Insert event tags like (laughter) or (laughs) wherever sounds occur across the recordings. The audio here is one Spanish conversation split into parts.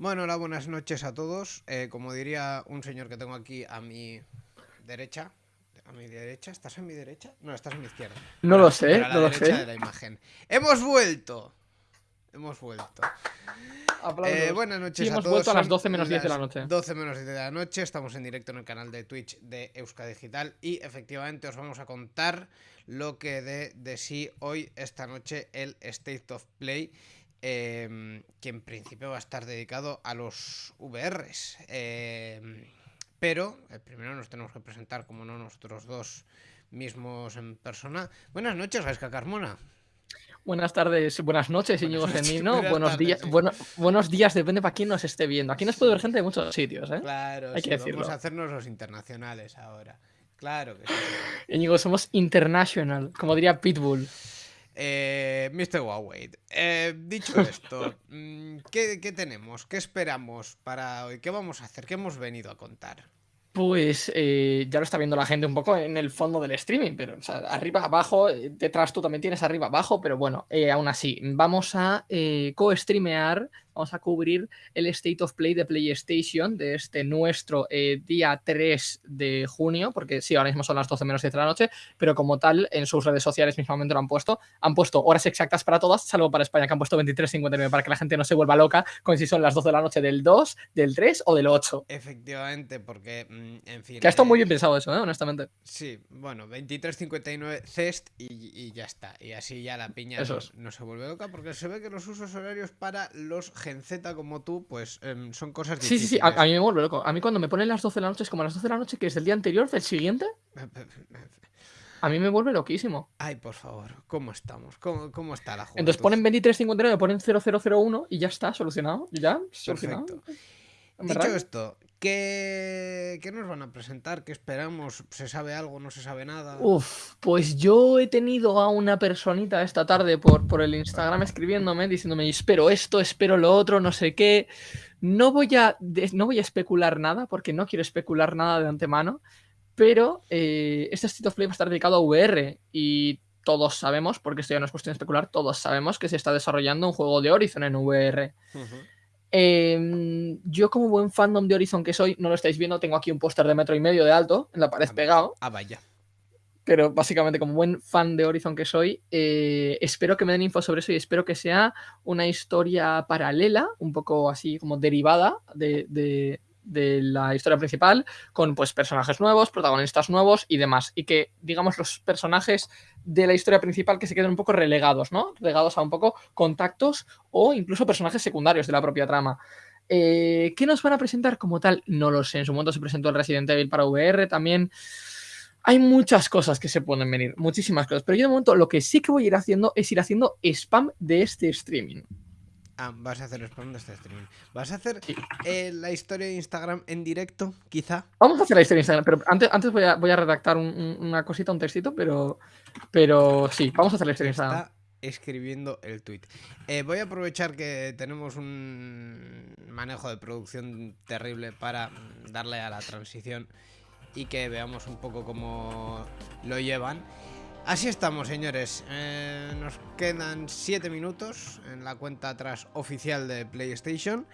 Bueno, hola, buenas noches a todos. Eh, como diría un señor que tengo aquí a mi derecha. ¿A mi derecha? ¿Estás a mi derecha? No, estás a mi izquierda. No lo sé, Pero a la no lo derecha sé. de la imagen. ¡Hemos vuelto! Hemos vuelto. Eh, buenas noches Y a hemos todos. vuelto a las Son 12 menos 10 de la noche. 12 menos 10 de la noche. Estamos en directo en el canal de Twitch de Euska Digital. Y efectivamente os vamos a contar lo que de, de sí hoy, esta noche, el State of Play. Eh, que en principio va a estar dedicado a los VRs. eh, pero eh, primero nos tenemos que presentar, como no, nosotros dos mismos en persona. Buenas noches, Gaisca Carmona. Buenas tardes, buenas noches, Íñigo buenas Buenos días, bueno, buenos días, depende para quién nos esté viendo. Aquí nos puede ver gente de muchos sitios, ¿eh? Claro, Hay sí, que vamos decirlo. a hacernos los internacionales ahora. Claro que sí. Íñigo, somos international, como diría Pitbull. Eh, Mr. Huawei, eh, dicho (laughs) esto, mm, ¿qué, qué tenemos? ¿Qué esperamos para hoy? ¿Qué vamos a hacer? ¿Qué hemos venido a contar? Pues eh, ya lo está viendo la gente un poco en el fondo del streaming, pero o sea, arriba, abajo, eh, detrás tú también tienes arriba, abajo, pero bueno, aún así, vamos a co-streamear, vamos a cubrir el State of Play de PlayStation de este nuestro eh, día 3 de junio, porque sí, ahora mismo son las 12 menos 10 de la noche, pero como tal, en sus redes sociales mismamente lo han puesto, han puesto horas exactas para todas, salvo para España, que han puesto 23.59 para que la gente no se vuelva loca con si son las 12 de la noche del 2, del 3 o del 8. Efectivamente, porque, mm, en fin... Que ha estado eh, muy bien pensado eso, ¿eh? honestamente. Sí, bueno, 23.59 CEST y, y ya está. Y así ya la piña no se vuelve loca porque se ve que los usos horarios para los Gen Z como tú, pues em, son cosas Sí, sí, sí, difíciles. a, a mí me vuelve loco. A mí cuando me ponen las 12 de la noche es como las 12 de la noche que es del día anterior, del siguiente, a mí me vuelve loquísimo. Ay, por favor, ¿cómo estamos? ¿Cómo, cómo está la juventud? Entonces ponen 23.59, ponen 0001 y ya está, solucionado. Ya, solucionado. Perfecto. Dicho esto, ¿qué, ¿qué nos van a presentar? ¿Qué esperamos? ¿Se sabe algo? ¿No se sabe nada? Uf, pues yo he tenido a una personita esta tarde por, por el Instagram escribiéndome, diciéndome, espero esto, espero lo otro, no sé qué. No voy a, no voy a especular nada, porque no quiero especular nada de antemano, pero eh, este State of Play va a estar dedicado a VR y todos sabemos, porque esto ya no es cuestión de especular, todos sabemos que se está desarrollando un juego de Horizon en VR. Ujú. Eh, yo como buen fandom de Horizon que soy, no lo estáis viendo, tengo aquí un póster de metro y medio de alto en la pared Ah, pegado Ah, vaya. pero básicamente como buen fan de Horizon que soy, eh, espero que me den info sobre eso y espero que sea una historia paralela, un poco así como derivada de, de- de la historia principal, con pues personajes nuevos, protagonistas nuevos y demás. Y que, digamos, los personajes de la historia principal que se queden un poco relegados, ¿no? Regados a un poco contactos o incluso personajes secundarios de la propia trama. Eh, ¿Qué nos van a presentar como tal? No lo sé. En su momento se presentó el Resident Evil para VR también. Hay muchas cosas que se pueden venir, muchísimas cosas. Pero yo de momento lo que sí que voy a ir haciendo es ir haciendo spam de este streaming. Ah, vas a hacer spam de este streaming. ¿Vas a hacer Sí. eh, la historia de Instagram en directo, quizá? Vamos a hacer la historia de Instagram, pero antes, antes voy, a, voy a redactar un- un- una cosita, un textito, pero, pero sí, vamos a hacer la historia de Instagram. Está escribiendo el tweet. Eh, voy a aprovechar que tenemos un manejo de producción terrible para darle a la transición y que veamos un poco cómo lo llevan. Así estamos, señores. Eh, nos quedan 7 minutos en la cuenta atrás oficial de PlayStation.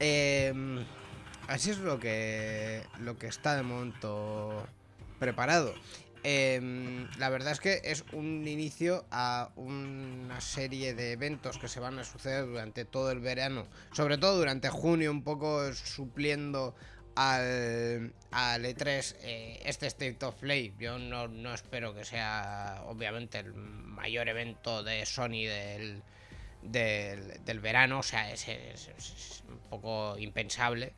Eh, así es lo que, lo que está de momento preparado. Em, la verdad es que es un inicio a una serie de eventos que se van a suceder durante todo el verano, sobre todo durante junio, un poco supliendo al, al E3 eh, este State of Play. Yo no, no espero que sea, obviamente, el mayor evento de Sony del, del, del verano, o sea, es, es- es un poco impensable.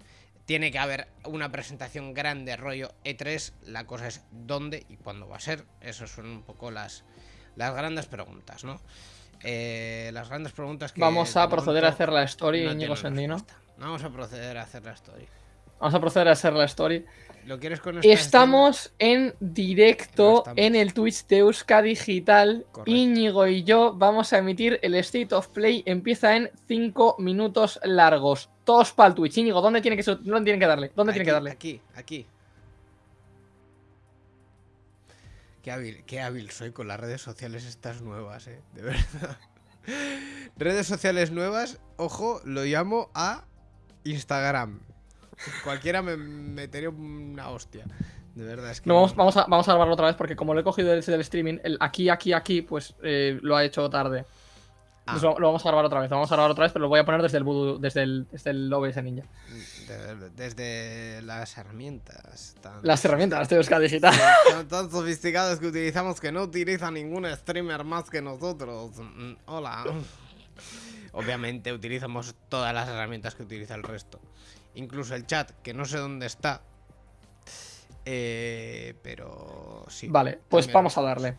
Tiene que haber una presentación grande, rollo E3. La cosa es dónde y cuándo va a ser. Esas son un poco las, las grandes preguntas, ¿no? Eh, las grandes preguntas que. Vamos a proceder a hacer la story, no Íñigo Sendino. Vamos a proceder a hacer la story. Vamos a proceder a hacer la story. ¿Lo quieres con esta Estamos en directo Estamos. en el Twitch de Euska Digital. Correcto. Íñigo y yo vamos a emitir el State of Play. Empieza en 5 minutos largos. Todos para el Twitch. Íñigo, ¿dónde tiene que, dónde tiene que darle? ¿Dónde tiene que darle? Aquí, aquí. Qué hábil, qué hábil soy con las redes sociales estas nuevas, eh. De verdad. (laughs) redes sociales nuevas, ojo, lo llamo a Instagram. Cualquiera me metería una hostia. De verdad, es que. No, vamos, vamos, a, vamos a grabarlo otra vez porque como lo he cogido desde el streaming, el aquí, aquí, aquí, pues eh, lo ha hecho tarde. Ah. Entonces lo, lo vamos a grabar otra vez, lo vamos a grabar otra vez, pero lo voy a poner desde el Voodoo- desde el, desde el OBS Ninja. de- desde las herramientas. Tan, Las herramientas de Euskadi Digital. tan, tan sofisticadas que utilizamos que no utiliza ningún streamer más que nosotros. Mm, Hola. (laughs) Obviamente utilizamos todas las herramientas que utiliza el resto. Incluso el chat, que no sé dónde está. Eh, pero sí. Vale, pues vamos a darle.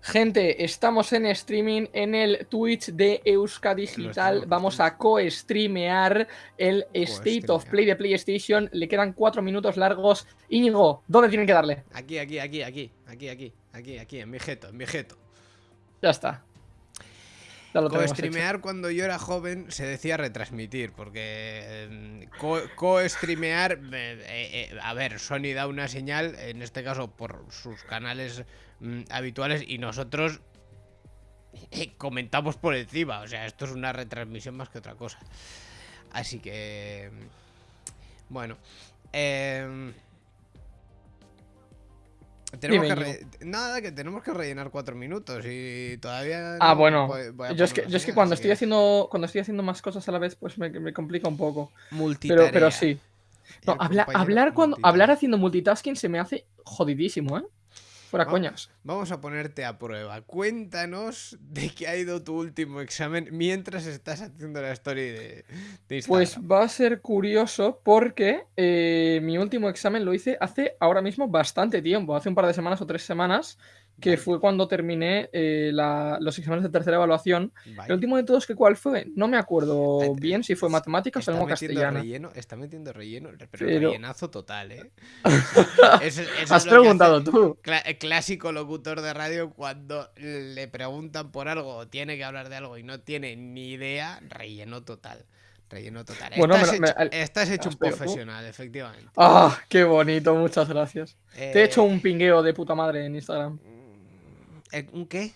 Gente, estamos en streaming en el Twitch de Euska Digital. Vamos a co-streamear el State of. Play de PlayStation. Le quedan cuatro minutos largos. Íñigo, ¿dónde tienen que darle? Aquí, aquí, aquí, aquí, aquí, aquí, aquí, aquí, en mi jeto, en mi jeto. Ya está. Co-streamear cuando yo era joven se decía retransmitir, porque co- co-streamear, eh, eh, eh, a ver, Sony da una señal, en este caso por sus canales mm, habituales, y nosotros eh, comentamos por encima, o sea, esto es una retransmisión más que otra cosa. Así que, mm, bueno, eh, tenemos que nada, que tenemos que rellenar cuatro minutos y todavía... Ah, no bueno. Yo es que, yo es que cuando estoy haciendo cuando estoy haciendo más cosas a la vez, pues me, me complica un poco. Multitarea. pero sí. No, habla- hablar cuando hablar haciendo multitasking se me hace jodidísimo, ¿eh? Fuera Vamos. coñas. Vamos a ponerte a prueba. Cuéntanos de qué ha ido tu último examen mientras estás haciendo la story de, de Instagram. Pues va a ser curioso porque eh, mi último examen lo hice hace ahora mismo bastante tiempo, hace un par de semanas o tres semanas, que Vale, fue cuando terminé eh, la- los exámenes de tercera evaluación. vale. El último de todos, que ¿cuál fue? No me acuerdo Eh, bien si fue matemáticas o metiendo castellana. relleno, está metiendo relleno, pero, Pero- rellenazo total, ¿eh? (laughs) Eso- eso es Has hace preguntado tú. eh, clásico locutor de radio cuando le preguntan por algo o tiene que hablar de algo y no tiene ni idea, relleno total. Relleno total. Bueno, estás, me hecho, me- estás hecho un tú. profesional, efectivamente. ¡Ah! ¡Qué bonito! Muchas gracias. Te he hecho Eh, un pingueo de puta madre en Instagram. ¿Eh, ¿Un qué?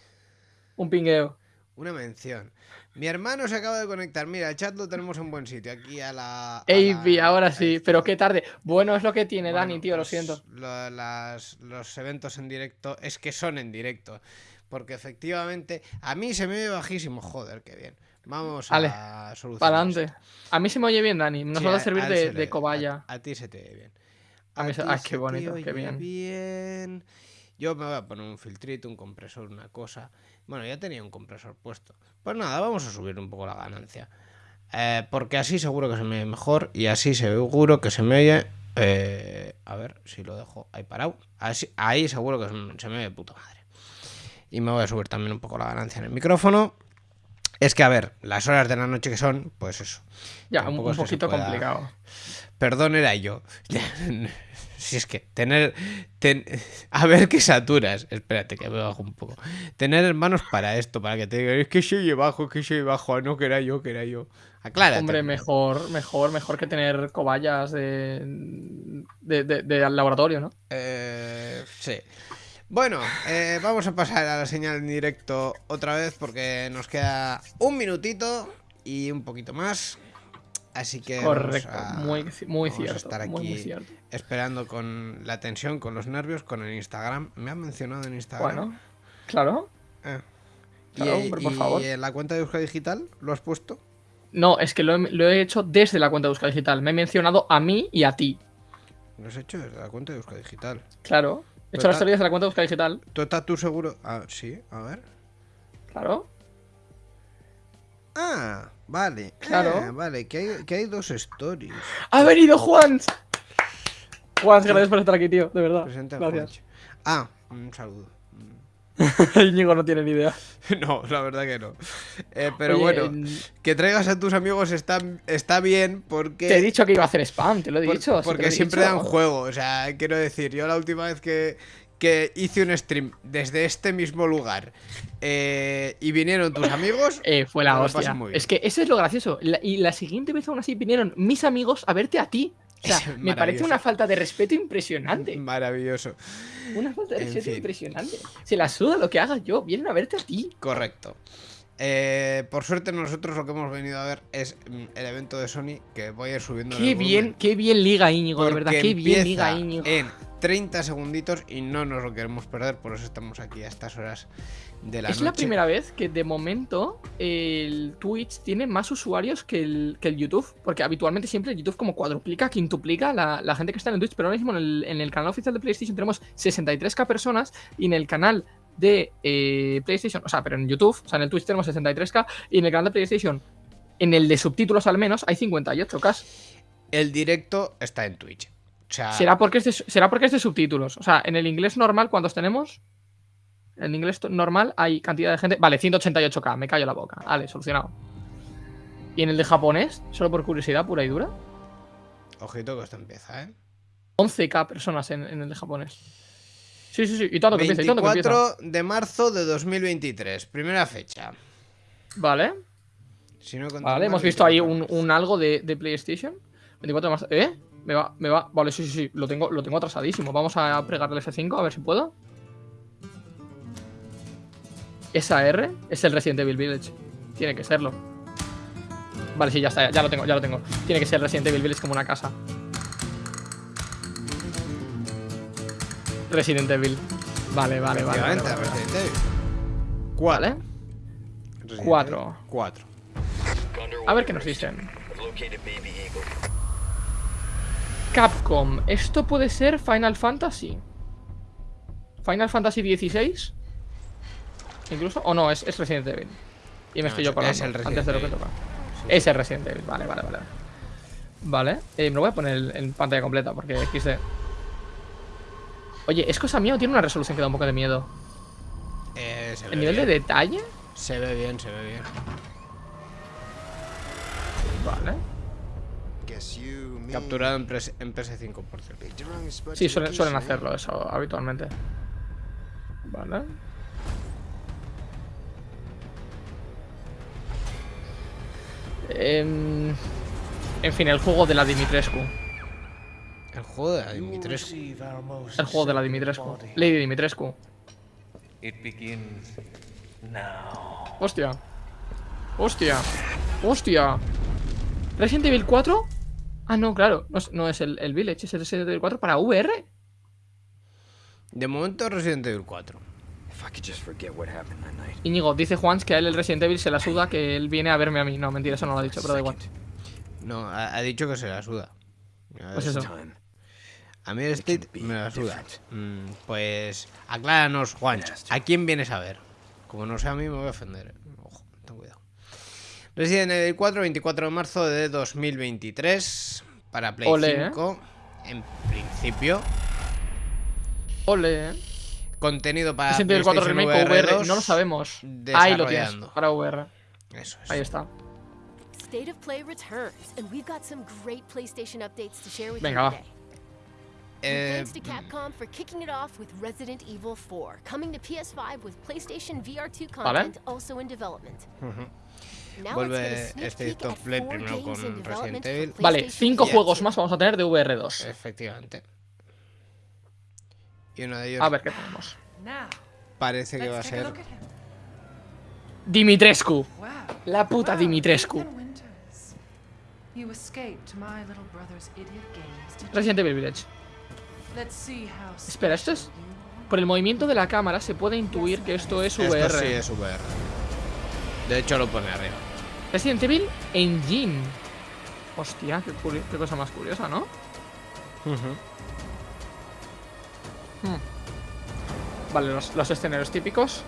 Un pingueo. Una mención. Mi hermano se acaba de conectar. Mira, el chat lo tenemos en buen sitio. Aquí a la. a Avi, la- ahora sí, pero qué tarde. Bueno, es lo que tiene Dani, tío, lo pues, siento. lo- las- los eventos en directo es que son en directo. Porque efectivamente, a mí se me ve bajísimo. Joder, qué bien. Vamos a solucionar. Para adelante. A mí se me oye bien, Dani. Nos Sí, va a servir a de, se le- de cobaya. A, a ti se te ve bien. A mí se- ay, qué se te bonito, qué bien. bien. Yo me voy a poner un filtrito, un compresor, una cosa. Bueno, ya tenía un compresor puesto. Pues nada, vamos a subir un poco la ganancia. Eh, porque así seguro que se me ve mejor y así seguro que se me oye. eh, a ver si lo dejo ahí parado. Así- ahí seguro que se me, se me ve de puta madre. Y me voy a subir también un poco la ganancia en el micrófono. Es que, a ver, las horas de la noche que son, pues eso. Ya, un, poquito complicado. Perdón, era yo. (laughs) (laughs) si es que tener. ten- (laughs) a ver qué saturas. Espérate, que me bajo un poco. Tener hermanos para esto, para que te digan, es que soy bajo, es que soy bajo. Ah, No, que era yo, que era yo. Aclárate. Hombre, mejor, mejor, mejor que tener cobayas de, de, de- laboratorio, ¿no? Eh, sí. Bueno, eh, vamos a pasar a la señal en directo otra vez porque nos queda un minutito y un poquito más. Así que vamos Correcto, a- muy, muy vamos a cierto. estar muy, muy aquí cierto. esperando con la tensión, con los nervios, con el Instagram. Me han mencionado en Instagram. Bueno, claro. Eh. Claro, ¿Y, hombre, por y favor. en la cuenta de Euskadi Digital lo has puesto? No, es que lo he, lo he hecho desde la cuenta de Euskadi Digital. Me he mencionado a mí y a ti. Lo has hecho desde la cuenta de Euskadi Digital. Claro. He hecho las tal- teorías de la cuenta de Euskadi Digital. ¿Tú estás tú seguro? Ah, sí, a ver. Claro. Ah, vale. Claro. Ah, vale, que hay, que hay dos stories. ¡Ha venido Juan! Juan, gracias por estar aquí, tío. De verdad. Gracias. Ah, un saludo. (laughs) Íñigo no tiene ni idea. (laughs) No, la verdad que no. Eh, pero Oye, bueno, en- que traigas a tus amigos está, está bien porque... Te he dicho que iba a hacer spam, te lo he por- dicho. porque lo he siempre dicho. dan juego. O sea, quiero decir, yo la última vez que, que hice un stream desde este mismo lugar eh, y vinieron tus amigos... Eh, fue la hostia. Es que eso es lo gracioso. La- y la siguiente vez aún así vinieron mis amigos a verte a ti. O sea, (laughs) me parece una falta de respeto impresionante. Maravilloso. Una falta de En respeto fin. impresionante. Se la suda lo que haga yo. Vienen a verte a ti. Correcto. Eh, por suerte nosotros lo que hemos venido a ver es mm, el evento de Sony que voy a ir subiendo. Qué bien, qué bien liga Íñigo, de verdad, qué bien liga Íñigo. En 30 segunditos y no nos lo queremos perder, por eso estamos aquí a estas horas de la es la primera vez que de momento el Twitch tiene más usuarios que el, que el YouTube, porque habitualmente siempre el YouTube como cuadruplica, quintuplica la, la gente que está en el Twitch, pero ahora mismo en el, en el canal oficial de PlayStation tenemos 63k personas y en el canal de eh, PlayStation, o sea, pero en YouTube, o sea, en el Twitch tenemos 63k y en el canal de PlayStation, en el de subtítulos al menos, hay 58k. El directo está en Twitch. O sea... ¿Será, porque es de, será porque es de subtítulos. O sea, en el inglés normal, ¿cuántos tenemos? En inglés normal hay cantidad de gente. Vale, 188k, me callo la boca. Vale, solucionado. ¿Y en el de japonés? Solo por curiosidad pura y dura. Ojito que esto empieza, ¿eh? 11k personas en, en el de japonés. Sí, sí, sí. Y todo que empieza. Y todo que empieza. 24 de marzo de 2023. Primera fecha. Vale. Si no vale, hemos visto ahí un, un algo de, de, PlayStation. 24 de marzo. ¿Eh? Me va, me va. Vale, sí, sí, sí. Lo tengo, lo tengo atrasadísimo. Vamos a pregarle el F5 a ver si puedo. Esa R es el Resident Evil Village. Tiene que serlo. Vale, sí, ya está. Ya lo tengo, ya lo tengo. Tiene que ser Resident Evil Village como una casa. Resident Evil. Vale, vale, vale. vale, vale. Resident Evil. ¿Cuál, Cuatro. Cuatro. A ver qué nos dicen. Capcom. ¿Esto puede ser Final Fantasy? ¿Final Fantasy XVI? ¿Incluso? ¿O no? Es, es Resident Evil. Y me estoy yo colando antes de lo que toca. Sí. Es el Resident Evil. Vale, vale, vale. Vale. Eh, me lo voy a poner en pantalla completa porque XD. Oye, ¿es cosa mía o tiene una resolución que da un poco de miedo? Eh, ¿El nivel bien. de detalle? Se ve bien, se ve bien. Vale. Capturado en, en PS5, por cierto. Sí, suelen, suelen hacerlo eso habitualmente. Vale. Eh, en fin, el juego de la Dimitrescu. El juego de la Dimitrescu. El juego de la Dimitrescu. Lady Dimitrescu. Hostia. Hostia. Hostia. Resident Evil 4. Ah, no, claro. No es, no es el, el, Village, es el Resident Evil 4 para VR. De momento Resident Evil 4. Íñigo, dice Juans que a él el Resident Evil se la suda, que él viene a verme a mí. No, mentira, eso no lo ha dicho, pero da igual. No, ha, ha dicho que se la suda. Pues eso. A mí el State me la suda. Mm, pues acláranos, Juan. ¿A quién vienes a ver? Como no sea a mí, me voy a ofender. Ojo, ten cuidado. Resident Evil 4, 24 de marzo de 2023. Para Play Ole, 5. ¿eh? En principio. Ole. Contenido para Resident Evil 4 Remake VR, VR, no lo sabemos. Ahí lo tienes, para VR. Eso es. Ahí está. State of Play returns, and we've got some great PlayStation updates to share with Venga, you va. Eh, Thanks to Capcom for kicking it off with Resident Evil 4, coming to PS5 with PlayStation VR2 content also in development. Vuelve este Top Play primero con Resident Evil. Vale, PlayStation cinco VR2. juegos más vamos a tener de VR2. Efectivamente. Y uno de ellos A ver qué tenemos. parece que va a ser. Dimitrescu. La puta Dimitrescu. Resident Evil Village. Let's see how Espera, ¿esto es? Por el movimiento de la cámara se puede intuir que esto es VR. Esto sí es VR. De hecho, lo pone arriba. Resident Evil Engine. Hostia, qué, cosa más curiosa, ¿no? Hmm. Vale, los, los escenarios típicos.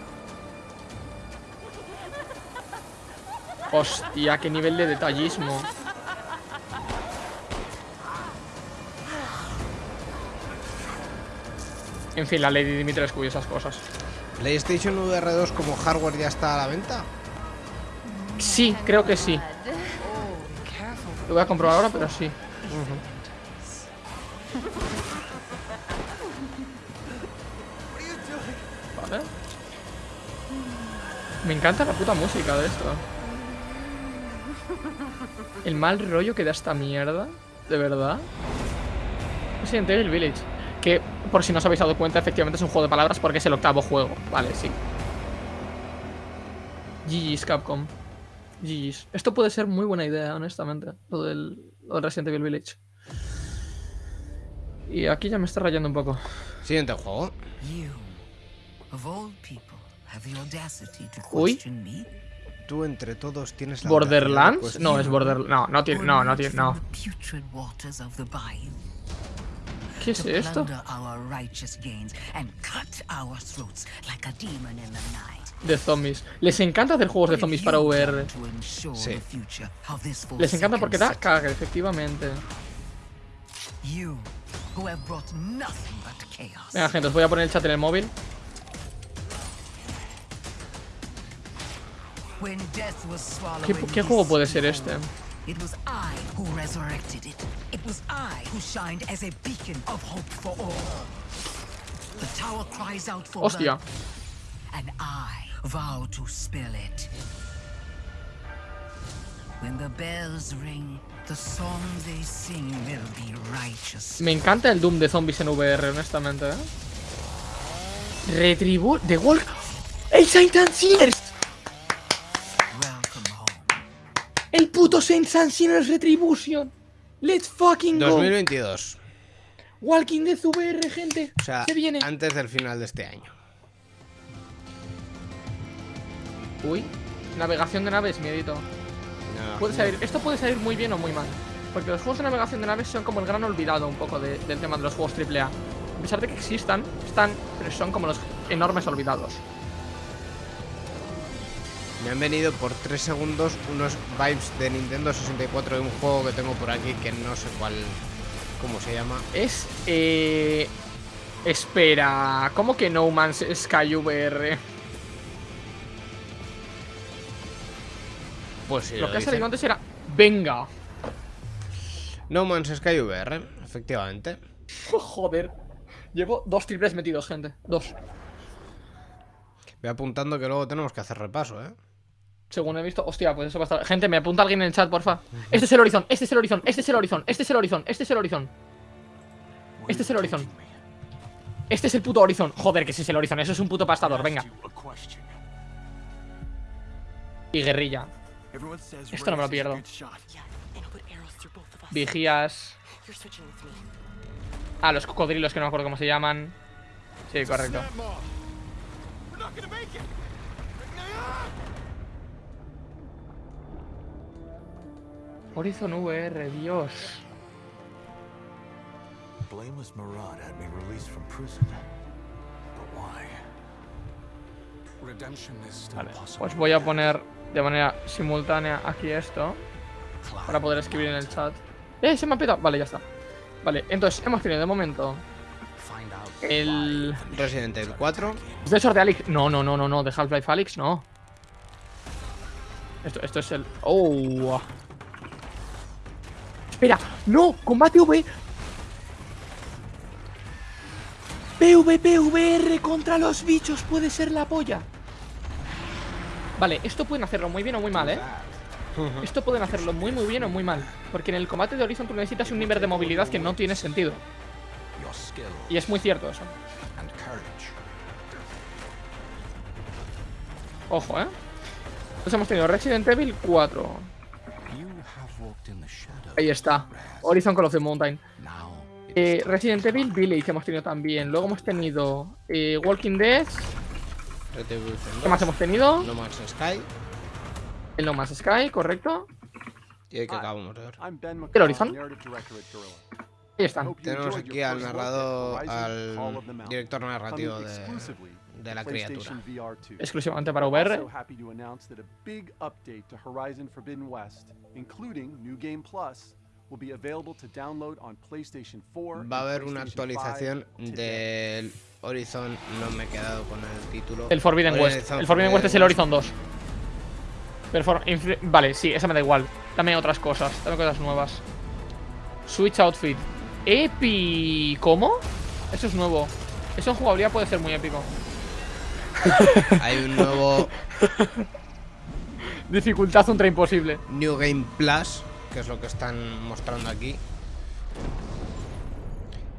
Hostia, qué nivel de detallismo. En fin, la Lady Dimitrescu y esas cosas. PlayStation VR 2 como hardware ya está a la venta. Sí, creo que sí. Lo voy a comprobar ahora, pero sí. Vale. Me encanta la puta música de esto. El mal rollo que da esta mierda. De verdad. Resident Evil Village. Que, por si no os habéis dado cuenta, efectivamente es un juego de palabras porque es el octavo juego. Vale, sí. GG's Capcom. GG's. Esto puede ser muy buena idea, honestamente. Lo del, lo del Resident Evil Village. Y aquí ya me está rayando un poco. Siguiente juego. You, of all people, have the audacity to Uy. Tú entre todos tienes la ¿Borderlands? No, es Borderlands. No, no tiene. No, no tiene. No. ¿Qué es to esto? De zombies. Les encanta hacer juegos de zombies para VR. Sí. Les encanta porque da caga, efectivamente. city. You, who have brought nothing but chaos. Venga, gente, os voy a poner el chat en el móvil. ¿Qué, qué juego puede ser este? It was I who shined as a beacon of hope for all. The tower cries out for Hostia. and I vow to spill it. When the bells ring, the song they sing will be righteous. Me encanta el Doom de zombies en VR, honestamente, ¿eh? Retribu... The Walk... ¡El Saint and Sinners! Welcome home. ¡El puto Saint and Sinners Retribution! ¡Let's fucking go! 2022. Walking Dead VR, gente. O sea, Se viene. antes del final de este año. Uy. Navegación de naves, miedito. No, Puede salir, esto puede salir muy bien o muy mal. Porque los juegos de navegación de naves son como el gran olvidado un poco de- del tema de los juegos AAA. A pesar de que existan, están, pero son como los enormes olvidados. Me han venido por 3 segundos unos vibes de Nintendo 64 de un juego que tengo por aquí que no sé cuál. ¿Cómo se llama? Es. Eh. Espera. ¿Cómo que No Man's Sky VR? Pues sí. Lo que ha salido antes era. Venga. No Man's Sky VR, efectivamente. Joder. Llevo dos triples metidos, gente. Dos. Voy apuntando que luego tenemos que hacer repaso, ¿eh? Según he visto. Hostia, pues eso va a estar. Gente, me apunta alguien en el chat, porfa. Este es el horizon, este es el horizon, este es el horizon, este es el horizon, este es el horizon. Este es el horizon. Este es el puto horizon. Joder, que ese es el horizon. Eso es un puto pastador, venga. Y guerrilla. Esto no me lo pierdo. Vigías. Ah, los cocodrilos que no me acuerdo cómo se llaman. Sí, correcto. Horizon VR, Dios. Blameless Murad had me released from prison. But why? Redemption is still Vale, pues voy a poner de manera simultánea aquí esto para poder escribir en el chat. ¡Eh, se me ha petado! Vale, ya está. Vale, entonces hemos tenido de momento el... Resident Evil 4. De esos de Alex... No, no, no, no, no, de Half-Life Alyx, no. Esto, esto es el... ¡Oh! Espera, no, combate V. PvPVR contra los bichos puede ser la polla. Vale, esto pueden hacerlo muy bien o muy mal, ¿eh? Esto pueden hacerlo muy muy bien o muy mal. Porque en el combate de Horizon tú necesitas un nivel de movilidad que no tiene sentido. Y es muy cierto eso. Ojo, ¿eh? Entonces hemos tenido Resident Evil 4. Ahí está. Horizon Call of the Mountain. Eh, Resident Evil Village hemos tenido también. Luego hemos tenido eh, Walking Dead. ¿Qué más 2, hemos tenido? No Man's Sky. El No Man's Sky, correcto. Y el que acabamos de ver. El Horizon. Ahí están. Tenemos aquí al narrador, al director narrativo de, de la criatura. PlayStation VR 2. Exclusivamente para VR. happy to announce that a big update to Horizon Forbidden West, including New Game Plus, will be available to download on PlayStation 4. Va a haber una PlayStation 5 actualización del Horizon. No me he quedado con el título. El Forbidden West. Horizon El Forbidden West es el Horizon 2. Perfor- influ- vale, sí, esa me da igual. Dame otras cosas, dame cosas nuevas. Switch Outfit. Epi. ¿Cómo? Eso es nuevo. Eso en jugabilidad puede ser muy épico. (laughs) Hay un nuevo Dificultad ultra imposible. New Game Plus, que es lo que están mostrando aquí.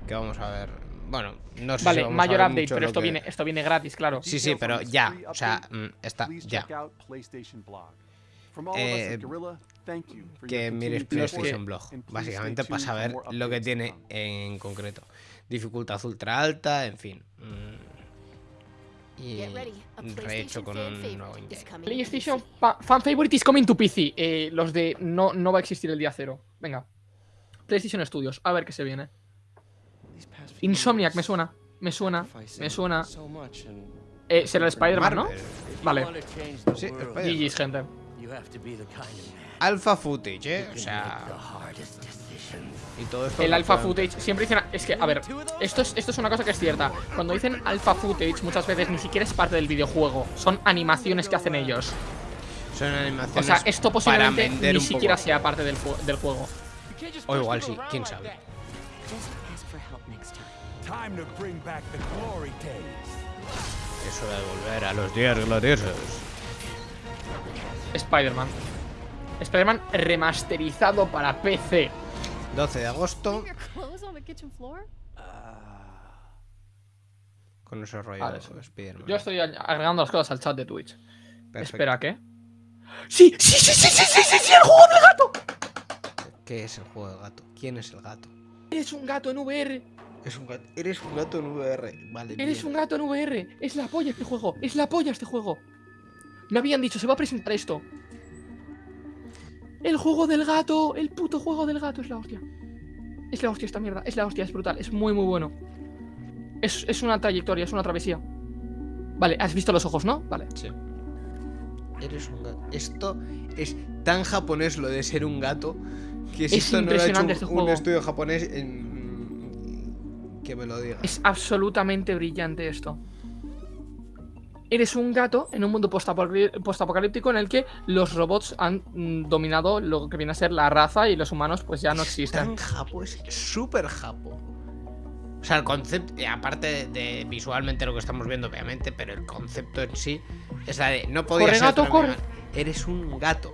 Que vamos a ver bueno, no sé si Vale, vamos a mayor ver update, mucho pero esto que- viene, esto viene gratis, claro. Sí, sí, pero ya, o sea, mm, está, please ya. check out PlayStation Blog. From all of us Eh, at Guerrilla, thank you for your que mires PlayStation Blog, básicamente para saber lo que tiene en concreto. Dificultad ultra alta, en fin. mm, Y rehecho con un favorite nuevo is intento. coming to PlayStation Fan Favorite is coming to PC. Eh, los de no, no va a existir el día cero. Venga. PlayStation Studios, a ver qué se viene. Insomniac, me suena. Me suena. Me suena. Eh, será el Spider-Man, ¿no? Vale. Sí. GG's, gente. Alpha footage, ¿eh? O sea... Y todo esto... El alpha footage siempre dicen. Es que, a ver, esto es, esto es una cosa que es cierta. Cuando dicen alpha footage, muchas veces ni siquiera es parte del videojuego. Son animaciones que hacen ellos. Son O animaciones sea, esto posiblemente ni siquiera poco. sea parte del, juego. O igual sí, quién sabe. Just ask for help next time. Time to bring back the glory days. Es hora de volver a los días gloriosos. Spider-Man. Spider-Man remasterizado para PC. 12 de agosto, floor? con ese rollo Vale, de sí. Spider-Man. Yo estoy agregando las cosas al chat de Twitch. Perfecto. Espera, ¿qué? ¡Sí! ¡Sí, sí, sí, sí, sí, sí, sí! ¡El juego del gato! ¿Qué es el juego del gato? ¿Quién es el gato? Eres un gato en VR. Es un gato. Eres un gato en VR. Vale. Eres un gato en VR. Es la polla este juego. Es la polla este juego. Me habían dicho, se va a presentar esto. El juego del gato. El puto juego del gato es la hostia. Es la hostia esta mierda. Es la hostia, es brutal. Es muy, muy bueno. Es, es una trayectoria, es una travesía. Vale, has visto los ojos, ¿no? Vale. Sí. Eres un gato. Esto es tan japonés lo de ser un gato que si Es esto no lo ha hecho un, este un juego. estudio japonés en- que me lo diga. Es absolutamente brillante esto. Eres un gato en un mundo postapocalí- postapocalíptico en el que los robots han mm, dominado lo que viene a ser la raza y los humanos pues ya no Es existen. Tan japo, es súper japo. O sea, el concepto, y aparte de, visualmente lo que estamos viendo, obviamente, pero el concepto en sí es la de no podía Corre, ser gato, corre. Eres un gato.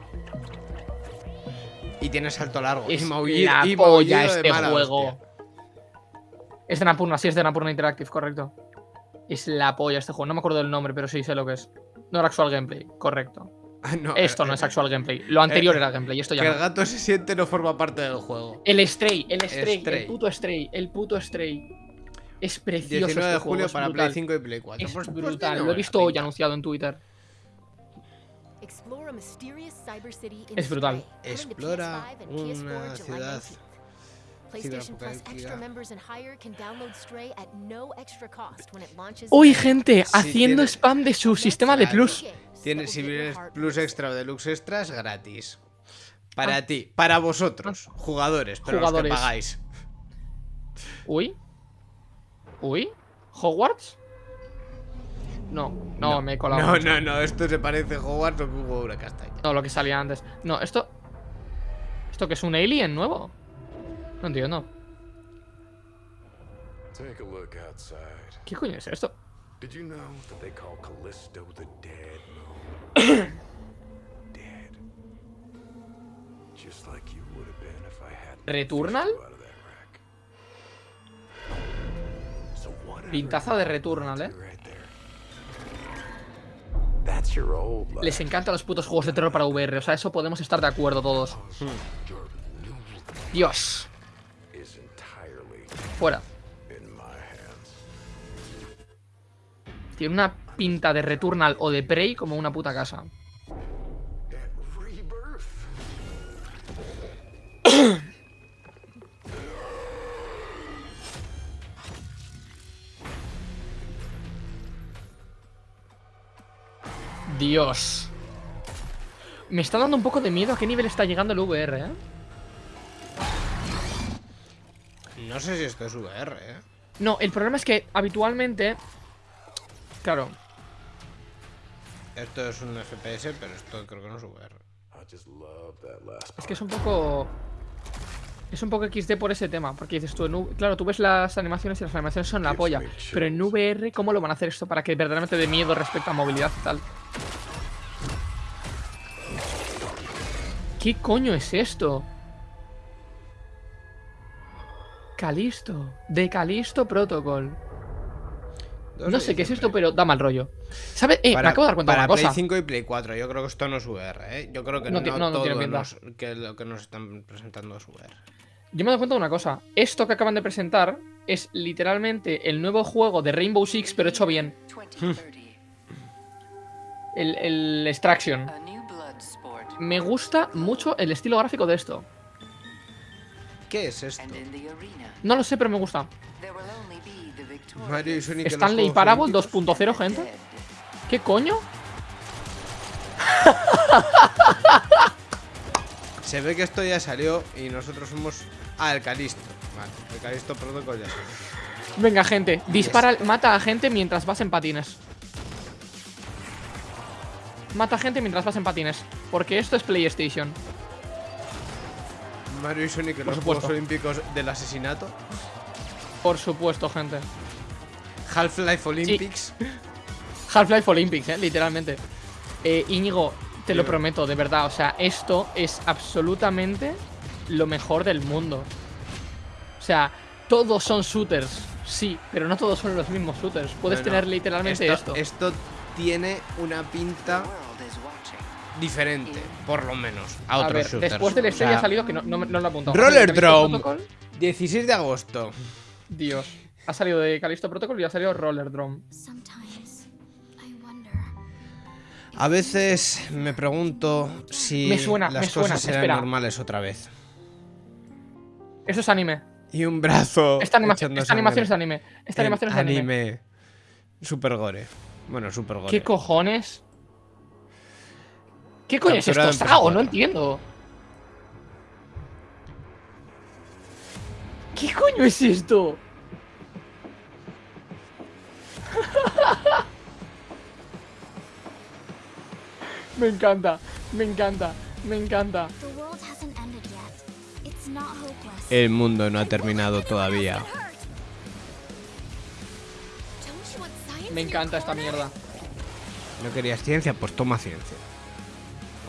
Y tienes salto largo. Es y maullido, la y polla maullido este mala juego. hostia. Es de Napurna, sí, es de Napurna Interactive, correcto. Es la polla este juego. No me acuerdo del nombre, pero sí sé lo que es. No era actual gameplay, correcto. (laughs) Ah, no, Esto eh, no es eh, actual gameplay. Lo anterior eh, era gameplay, esto ya Que no. el gato se siente no forma parte del juego. El Stray, el Stray, Stray. el puto Stray, el puto Stray. Es precioso 19 este de juego, julio es para brutal. Play 5 y Play 4. Es Pues- pues brutal, tiene lo he visto hoy anunciado en Twitter. Es brutal. Explora PS5 and PS4 una ciudad 19th. PlayStation Plus ciberapocalíptica. extra members and higher can download Stray at no extra cost when it launches. Hoy, in- gente, haciendo spam de su sistema de plus. Tiene si vienes Plus Extra o Deluxe Extras gratis. Para ti, para vosotros, jugadores, pero Ah. Jugadores. los que pagáis. Uy. Uy. ¿Hogwarts? No, no, me he colado. No, mucho. no, no, esto se parece a Hogwarts o que un huevo de castaña. No, lo que salía antes. No, esto. ¿Esto que es un alien nuevo? No entiendo. ¿Qué coño es esto? Did you know that they call Callisto the dead moon? (coughs) dead. Just like you would have been if I hadn't ¿Returnal? So Pintaza de Returnal, eh. Les encantan los putos juegos de terror para VR. O sea, eso podemos estar de acuerdo todos. Dios. Fuera. Tiene una pinta de Returnal o de Prey como una puta casa. (coughs) Dios. Me está dando un poco de miedo a qué nivel está llegando el VR, ¿eh? No sé si esto es VR, eh. No, el problema es que habitualmente... Claro, Esto es un FPS, pero esto creo que no es VR. Es que es un poco... Es un poco XD por ese tema, porque dices tú, en U- claro, tú ves las animaciones y las animaciones son la polla, pero en VR, ¿cómo lo van a hacer esto para que verdaderamente dé miedo respecto a movilidad y tal? ¿Qué coño es esto? Calisto. De Calisto Protocol. Dos No de sé qué es esto, pero da mal rollo. ¿Sabes? Eh, me acabo de dar cuenta de para una Play cosa. 5 y Play 4. Yo creo que esto no es VR, ¿eh? Yo creo que No no, no, no todo tiene pinta. nos- que lo que nos están presentando es VR. Yo me he dado cuenta de una cosa. Esto que acaban de presentar es literalmente el nuevo juego de Rainbow Six, pero hecho bien. 2030. (laughs) El, el Extraction. Me gusta mucho el estilo gráfico de esto. ¿Qué es esto? No lo sé, pero me gusta. Mario y Sonic Stanley Parable Olímpicos. 2.0, gente. ¿Qué coño? Se ve que esto ya salió y nosotros somos. Ah, el Calisto. Vale, el Calisto Protocol ya salió. Venga, gente. Dispara, mata a gente mientras vas en patines. Mata a gente mientras vas en patines. Porque esto es PlayStation. Mario y Sonic en los. Juegos Olímpicos del asesinato. Por supuesto, gente. Half-Life Olympics. Half-Life Olympics, eh, literalmente. Eh, Íñigo, te lo prometo, de verdad. O sea, esto es absolutamente lo mejor del mundo. O sea, todos son shooters, sí, pero no todos son los mismos shooters. Puedes No, no. tener literalmente esto. Esto tiene una pinta diferente, por lo menos, a A otros ver, shooters. después del O estrella sea, ha salido que no, no, lo he apuntado. Roller Drone. Protocol, 16 de agosto. Dios. Ha salido de Callisto Protocol y ha salido Roller Drone. Sometimes I wonder. A veces me pregunto si Me suena, las me suena, cosas serán espera. normales otra vez. Eso es anime. Y un brazo. Esta, anima- echando esta animación es anime. Esta animación es anime. anime. Super gore. Bueno, super gore. ¿Qué cojones? ¿Qué coño es esto? ¿Sao? PS4. No entiendo. ¿Qué coño es esto? (laughs) me encanta, me encanta, me encanta. El mundo no ha terminado todavía. Me encanta esta mierda. ¿No querías ciencia? Pues toma ciencia.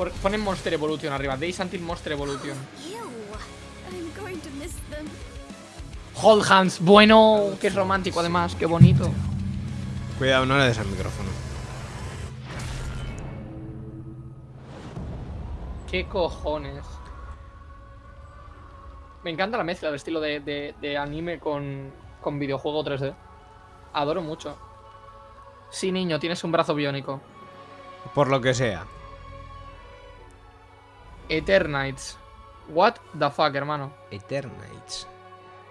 Por- ponen Monster Evolution arriba. Days Until Monster Evolution. Hold Hands. Bueno, qué romántico además. Qué bonito. Cuidado, no le des al micrófono. ¿Qué cojones? Me encanta la mezcla de estilo de, de- de anime con, con videojuego 3D. Adoro mucho. Sí, niño, tienes un brazo biónico. Por lo que sea. Eternites. What the fuck, hermano. Eternites.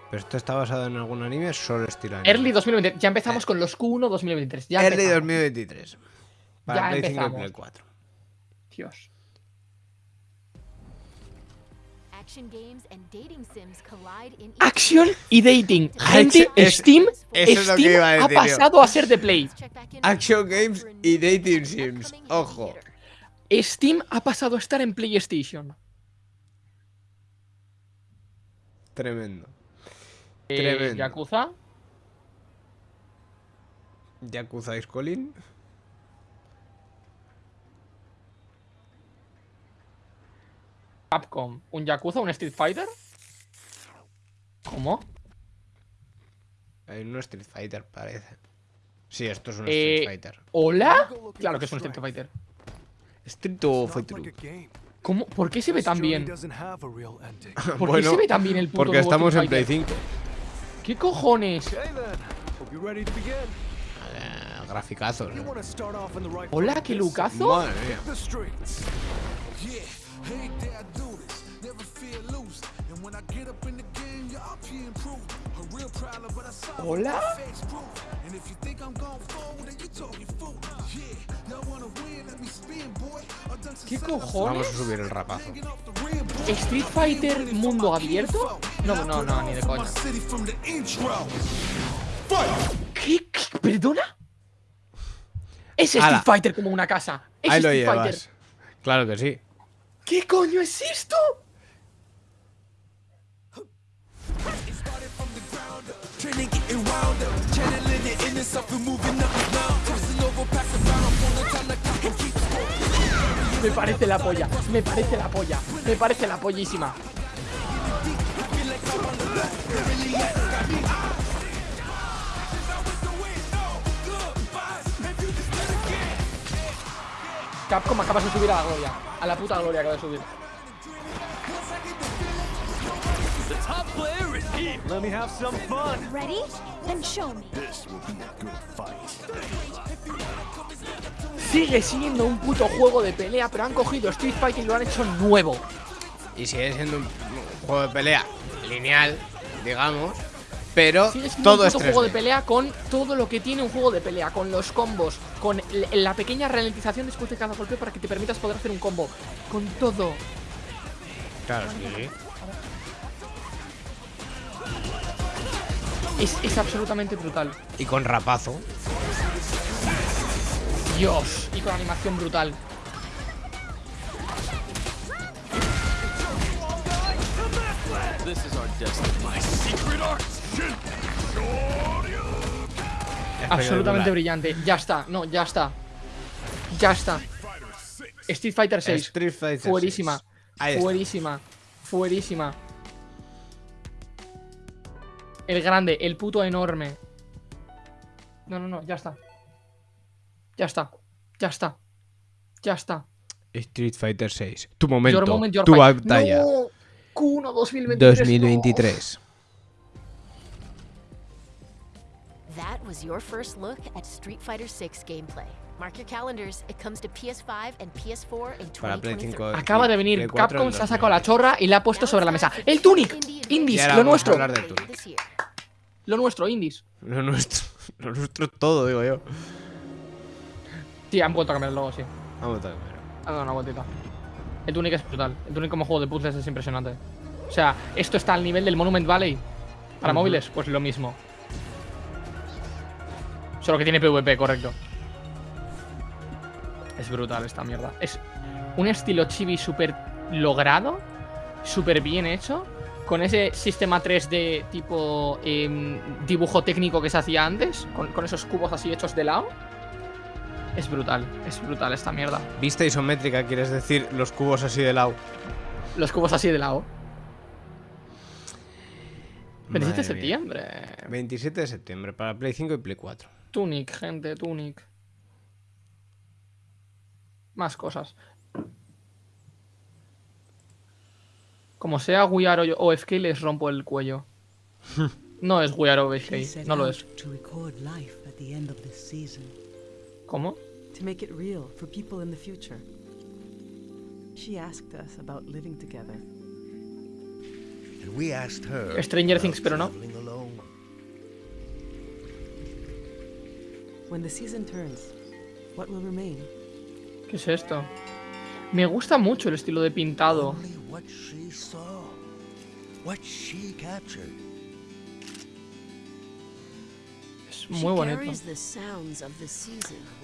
¿Pero esto está basado en algún anime? Solo estilo anime. Early 2023. Ya empezamos con los Q1 2023. Ya Early empezamos. 2023. Para Ya Play 5 y empezamos. Play 4. Dios. Action y dating. Gente, Es- Steam, eso es lo que Steam iba a ha decir yo. pasado a ser de Play. Action games y dating sims. Ojo. Steam ha pasado a estar en PlayStation. Tremendo. Eh, Tremendo. Yakuza. Yakuza Colin. Capcom. ¿Un Yakuza? ¿Un Street Fighter? ¿Cómo? Hay un Street Fighter, parece. Sí, esto es un Eh, Street Fighter. ¿Hola? Claro que es un Street Fighter. Street o Fighter. ¿Cómo? ¿Por qué se ve tan bien? ¿Por qué (laughs) se ve tan bien el puto Porque estamos en Play Fighter? 5. ¿Qué cojones? In the right Hola, qué lucazo. Madre mía. Hola. ¿Qué Vamos cojones? a subir el rapazo. ¿Street Fighter mundo abierto? No, no, no, ni de coña. ¿Qué? ¿Qué? ¿Perdona? Es Street Ala. Fighter como una casa. Es Ahí lo Fighter. llevas. Claro que sí. ¿Qué coño es esto? Me parece la polla, me parece la polla, me parece la pollísima. Capcom acabas de subir a la gloria. A la puta gloria acabas de subir. Let me have some fun. Ready? Then show me. Sigue siendo un puto juego de pelea, pero han cogido Street Fighter y lo han hecho nuevo. Y sigue siendo un, un juego de pelea lineal, digamos. Pero Sigue siendo todo un es 3D. juego de pelea con todo lo que tiene un juego de pelea, con los combos, con la pequeña ralentización después de cada golpe para que te permitas poder hacer un combo. Con todo. Claro, sí. Es, es absolutamente brutal. Y con rapazo. Dios. Y con animación brutal. Absolutamente brillante. Ya está. No, ya está. Ya está. Street Fighter 6. Street Fighter Fuerísima. 6. Ahí está. Fuerísima. Fuerísima. El grande, el puto enorme. No, no, no, ya está. Ya está. Ya está. Ya está. Street Fighter 6. Tu momento. Your moment, your tu fight. batalla. No. Q1 2023. 2023. That was your first look at Street Fighter 6 gameplay. Mark your calendars. It comes to PS5 and PS4 in Para Play 2023. 5. Acaba de venir Play 4 Capcom, se ha sacado la 2023. chorra y la ha puesto sobre la mesa. ¡El Tunic! Indies, lo nuestro. Lo nuestro, Indies. Lo nuestro. (laughs) Lo nuestro es todo, digo yo. Sí, han vuelto a cambiar el logo, sí. Vamos a ver. Ha dado una vueltita. El Tunic es brutal. El Tunic como juego de puzzles es impresionante. O sea, esto está al nivel del Monument Valley. Para móviles, pues lo mismo. Solo que tiene PvP, correcto. Es brutal esta mierda. Es un estilo chibi súper logrado, súper bien hecho, con ese sistema 3D tipo em, dibujo técnico que se hacía antes, con, con esos cubos así hechos de lado. Es brutal, es brutal esta mierda. Vista isométrica, quieres decir los cubos así de lado. Los cubos así de lado. 27 de septiembre. 27 de septiembre para Play 5 y Play 4. Tunic, gente, Tunic. Más cosas. Como sea We Are OFK, les rompo el cuello. (laughs) No es We Are OFK, no lo es. ¿Cómo? To make it real for people in the future. She asked us about living together. And we asked her. Stranger Things, pero no. alone. When the season turns, what will remain? ¿Qué es esto? Me gusta mucho el estilo de pintado. Only what she saw, what she captured. Muy bonito.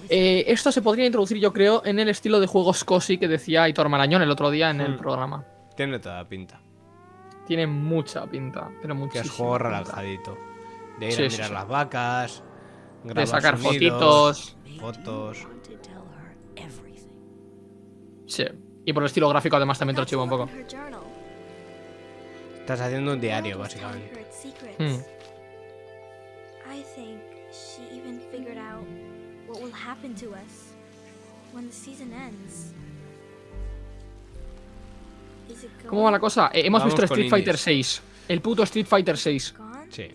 Eh, esto se podría introducir, yo creo, en el estilo de juegos cozy que decía Aitor Marañón el otro día en el Hmm. programa. Tiene toda la pinta. Tiene mucha pinta, pero Que muchísima es juego relajadito. De ir Sí, a mirar sí. las vacas. De sacar sonidos, fotitos. Fotos. Sí. Y por el estilo gráfico además también te lo chivo un poco. Estás haciendo un diario, básicamente. Hmm. I think she even figured out what will happen to us when the season ends. Is it ¿Cómo va la cosa? Eh, hemos Vamos visto Street Fighter indies. 6. El puto Street Fighter 6. gone? Sí.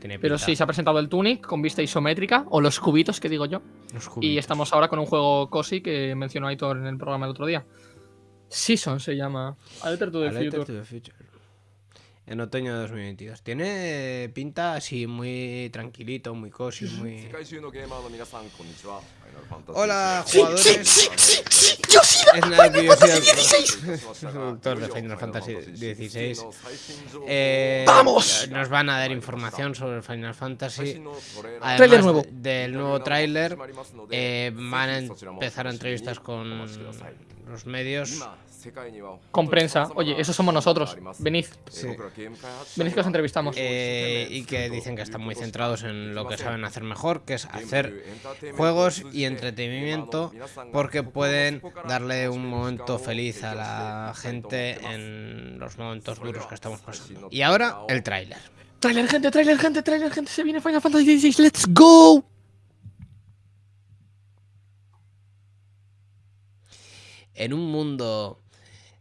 Tiene Pero sí, se ha presentado el Tunic con vista isométrica, o los cubitos que digo yo. Los Y cubitos. estamos ahora con un juego cozy que mencionó Aitor en el programa el otro día. Season se llama. A Letter to the A Letter Future. to the Future. En otoño de 2022. Tiene pinta así muy tranquilito, muy cozy, muy... Hola, jugadores. Sí, sí, sí, sí, sí. Yo sí Final Fantasy Es de Final Fantasy 16. Eh, ¡Vamos! Nos van a dar información sobre Final Fantasy. Además trailer nuevo. Del nuevo tráiler eh, van a empezar entrevistas con los medios. Con prensa. Oye, eso somos nosotros. Venid. Sí. Venid que os entrevistamos. Eh, y que dicen que están muy centrados en lo que saben hacer mejor, que es hacer juegos y entretenimiento, porque pueden darle un momento feliz a la gente en los momentos duros que estamos pasando. Y ahora, el tráiler. Trailer, gente, trailer, gente, trailer, gente. Se viene Final Fantasy XVI. ¡Let's go! En un mundo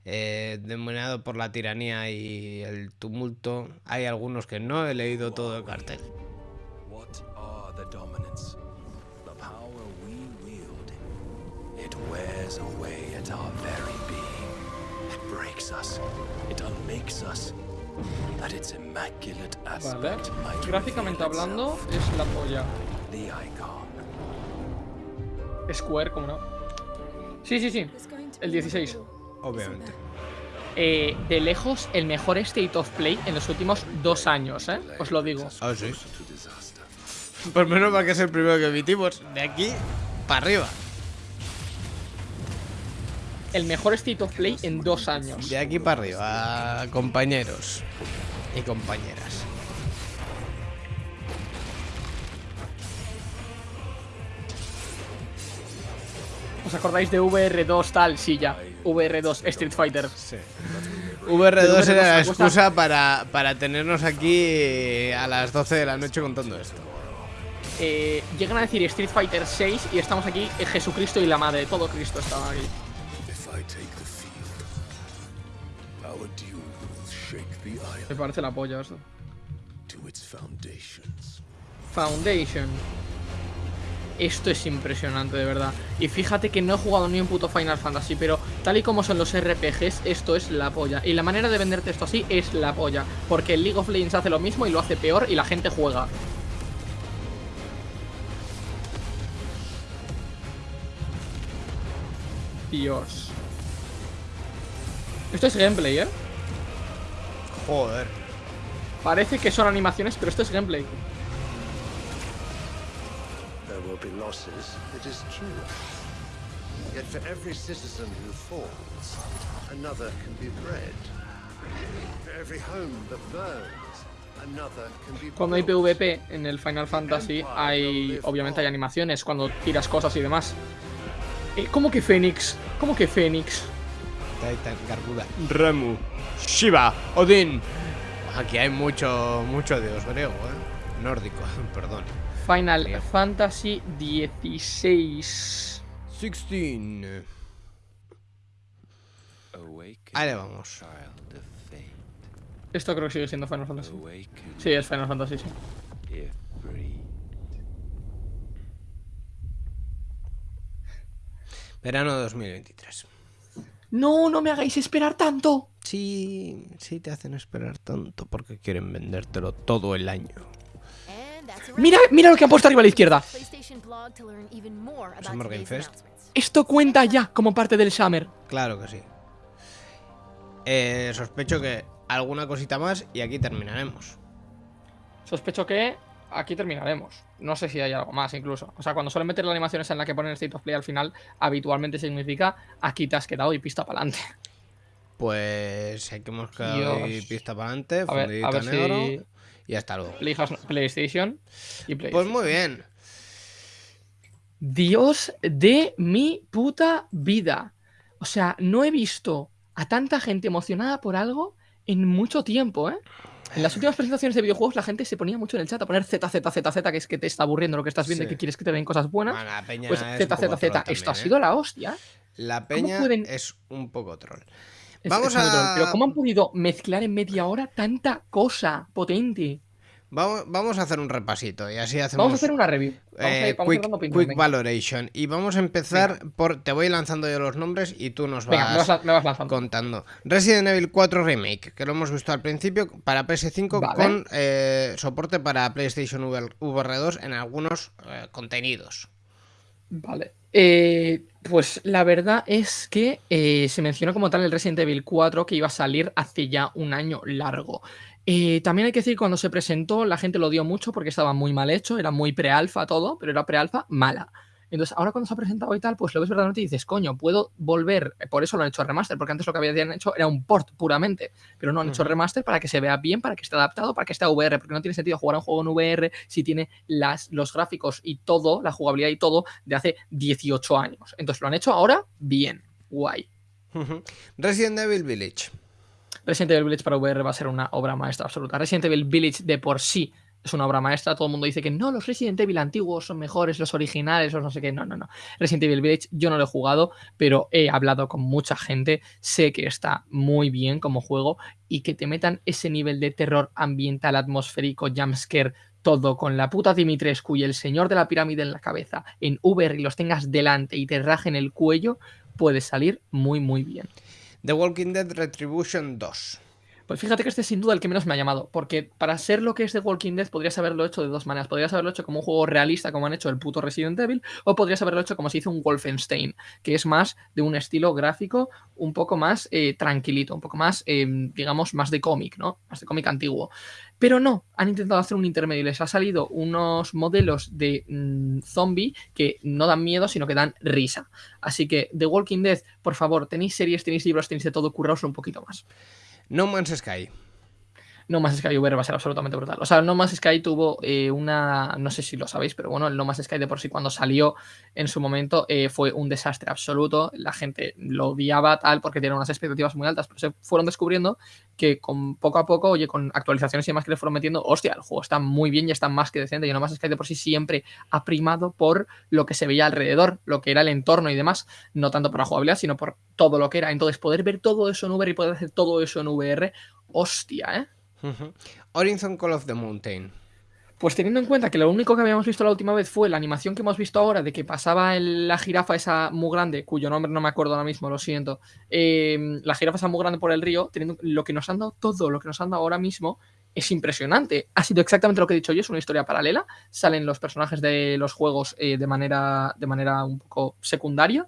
eh, dominado por la tiranía y el tumulto, hay algunos que no he leído todo el cartel. Wears away at our very being. It breaks us. It unmakes us. That its immaculate Vale. aspect might Gráficamente hablando, es la polla. The icon. Square, como no. Sí, sí, sí. El 16. Obviamente. Eh, de lejos, el mejor State of Play en los últimos dos años, ¿eh? Os lo digo. Ah, sí. Pues menos mal que es el primero que emitimos. De aquí para arriba. El mejor State of Play en dos años. De aquí para arriba, compañeros y compañeras. ¿Os acordáis de VR2 tal? Sí, ya. VR2 Street Fighter. Sí. VR2 era la excusa para, para tenernos aquí a las 12 de la noche contando esto. Eh, llegan a decir Street Fighter 6 y estamos aquí eh, Jesucristo y la madre. Todo Cristo estaba aquí. Me parece la polla eso. to its foundations. Foundation. Esto es impresionante, de verdad. Y fíjate que no he jugado ni un puto Final Fantasy, pero tal y como son los RPGs, esto es la polla. Y la manera de venderte esto así es la polla. Porque el League of Legends hace lo mismo y lo hace peor y la gente juega. Dios. Esto es gameplay, ¿eh? Joder. Parece que son animaciones, pero esto es gameplay. There will be losses, it is true. Yet for every citizen who falls, another can be bred. For every home that burns, another can be Cuando hay. PvP en el Final Fantasy hay, obviamente hay animaciones cuando tiras cosas y demás. Eh, ¿Cómo que Fénix? ¿Cómo que Fénix? Titan, Garguda, Remu, Shiva, Odín. Aquí hay mucho, mucho dios griego, ¿eh? Nórdico, (laughs) perdón. Final Bien. Fantasy 16. 16. Ahí le vamos. Esto creo que sigue siendo Final Fantasy. Sí, es Final Fantasy, sí. Verano 2023. No, no me hagáis esperar tanto. Sí, sí te hacen esperar tanto porque quieren vendértelo todo el año. Mira, mira lo que han puesto arriba a la izquierda. Summer Game Fest. Esto cuenta ya como parte del Summer. Claro que sí. Eh, sospecho que alguna cosita más y aquí terminaremos. Sospecho que aquí terminaremos. No sé si hay algo más incluso. O sea, cuando suelen meter las animaciones en la que ponen State of Play al final, habitualmente significa aquí te has quedado y pista para adelante. Pues hay que hemos quedado y pista para adelante, A ver, fundidito a ver negro si y hasta luego. PlayStation y Pues PlayStation. muy bien. Dios de mi puta vida. O sea, no he visto a tanta gente emocionada por algo en mucho tiempo, ¿eh? En las últimas presentaciones de videojuegos la gente se ponía mucho en el chat a poner ZZZZ, que es que te está aburriendo lo que estás viendo y que quieres que te den cosas buenas. Bueno, la peña Pues ZZZ, esto también, ha ¿eh? sido la hostia. La peña pueden- es un poco troll. Es- Vamos es muy troll, a- Pero ¿cómo han podido mezclar en media hora tanta cosa potente? Vamos, vamos a hacer un repasito y así hacemos Vamos a hacer una review. Vamos a eh, ir- vamos a quick, venga. valoration. Y vamos a empezar por. Te voy lanzando yo los nombres y tú nos Venga, me vas, vas, me vas lanzando. contando. Resident Evil 4 Remake, que lo hemos visto al principio para PS5 Vale. con eh, soporte para PlayStation VR, VR2 en algunos eh, contenidos. Vale. Pues la verdad es que se mencionó como tal el Resident Evil 4 que iba a salir hace ya un año largo. Eh, también hay que decir, cuando se presentó, la gente lo dio mucho porque estaba muy mal hecho, era muy pre-alfa todo, pero era pre-alfa mala. Entonces, ahora cuando se ha presentado y tal, pues lo ves verdaderamente y dices, coño, puedo volver. Por eso lo han hecho remaster, porque antes lo que habían hecho era un port puramente, pero no han hecho remaster para que se vea bien, para que esté adaptado, para que esté a VR, porque no tiene sentido jugar un juego en VR si tiene las, los gráficos y todo, la jugabilidad y todo, de hace 18 años. Entonces, lo han hecho ahora bien, guay. Resident Evil Village. Resident Evil Village para VR va a ser una obra maestra absoluta. Resident Evil Village de por sí es una obra maestra. Todo el mundo dice que no, los Resident Evil antiguos son mejores, los originales, o no sé qué. No, no, no. Resident Evil Village yo no lo he jugado, pero he hablado con mucha gente. Sé que está muy bien como juego y que te metan ese nivel de terror ambiental, atmosférico, jumpscare, todo con la puta Dimitrescu y el señor de la pirámide en la cabeza en VR y los tengas delante y te rajen el cuello, puede salir muy, muy bien. The Walking Dead Retribution 2. Pues fíjate que este es sin duda el que menos me ha llamado, porque para ser lo que es The Walking Dead podrías haberlo hecho de dos maneras. Podrías haberlo hecho como un juego realista como han hecho el puto Resident Evil, o podrías haberlo hecho como se hizo un Wolfenstein, que es más de un estilo gráfico un poco más eh, tranquilito, un poco más, eh, digamos, más de cómic, ¿no? Más de cómic antiguo. Pero no, han intentado hacer un intermedio y les ha salido unos modelos de mm, zombie que no dan miedo, sino que dan risa. Así que The Walking Dead, por favor, tenéis series, tenéis libros, tenéis de todo, curraos un poquito más. No Man's Sky. No Man's Sky VR va a ser absolutamente brutal. O sea, No Man's Sky tuvo eh, una. No sé si lo sabéis, pero bueno, el No Man's Sky de por sí cuando salió en su momento eh, fue un desastre absoluto. La gente lo odiaba tal porque tenía unas expectativas muy altas, pero se fueron descubriendo que con poco a poco, oye, con actualizaciones y demás que le fueron metiendo, hostia, el juego está muy bien y está más que decente. Y No Man's Sky de por sí siempre ha primado por lo que se veía alrededor, lo que era el entorno y demás, no tanto por la jugabilidad, sino por todo lo que era. Entonces, poder ver todo eso en VR y poder hacer todo eso en VR, hostia, ¿eh? Horizon Call of the Mountain. Pues teniendo en cuenta que lo único que habíamos visto la última vez fue la animación que hemos visto ahora de que pasaba la jirafa esa muy grande, cuyo nombre no me acuerdo ahora mismo, lo siento, em, la jirafa esa muy grande por el río, teniendo lo que nos han dado todo, lo que nos han dado ahora mismo, es impresionante. Ha sido exactamente lo que he dicho yo, es una historia paralela, salen los personajes de los juegos eh, de, manera, de manera un poco secundaria.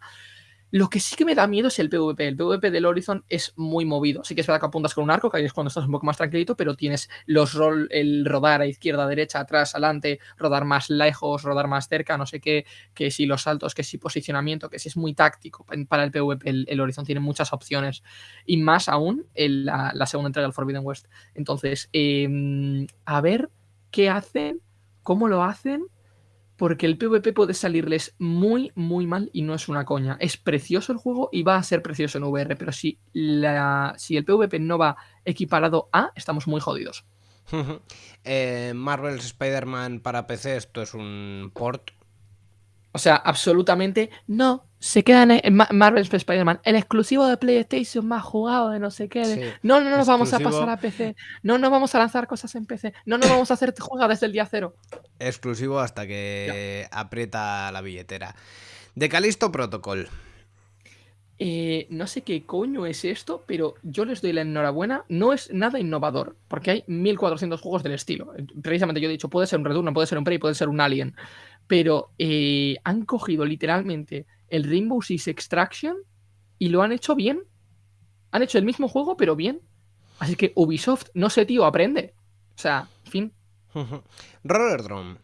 Lo que sí que me da miedo es el PvP. El PvP del Horizon es muy movido. Sí que es verdad que apuntas con un arco, que es cuando estás un poco más tranquilito, pero tienes los rol, el rodar a izquierda, derecha, atrás, adelante, rodar más lejos, rodar más cerca, no sé qué, que si los saltos, que si posicionamiento, que si es muy táctico para el PvP. El, Horizon tiene muchas opciones. Y más aún en la, segunda entrega del Forbidden West. Entonces, em, a ver qué hacen, cómo lo hacen porque el PvP puede salirles muy, muy mal y no es una coña. Es precioso el juego y va a ser precioso en VR, pero si, la, si el PvP no va equiparado a, estamos muy jodidos. (laughs) eh, Marvel's Spider-Man para PC, esto es un port o sea, absolutamente no. Se queda en Marvel Spider-Man, el exclusivo de PlayStation más jugado de no sé qué. No, no, no nos vamos a pasar a PC. No, no vamos a lanzar cosas en PC. No, no vamos a hacer (laughs) juegos desde el día cero. Exclusivo hasta que aprieta la billetera. De Calisto Protocol. Eh, no sé qué coño es esto, pero yo les doy la enhorabuena. No es nada innovador, porque hay 1400 juegos del estilo. Precisamente yo he dicho, puede ser un Return, puede ser un Prey, puede ser un Alien pero eh, han cogido literalmente el Rainbow Six Extraction y lo han hecho bien. Han hecho el mismo juego, pero bien. Así que Ubisoft, no sé, tío, aprende. O sea, fin. (laughs) Roller Drone.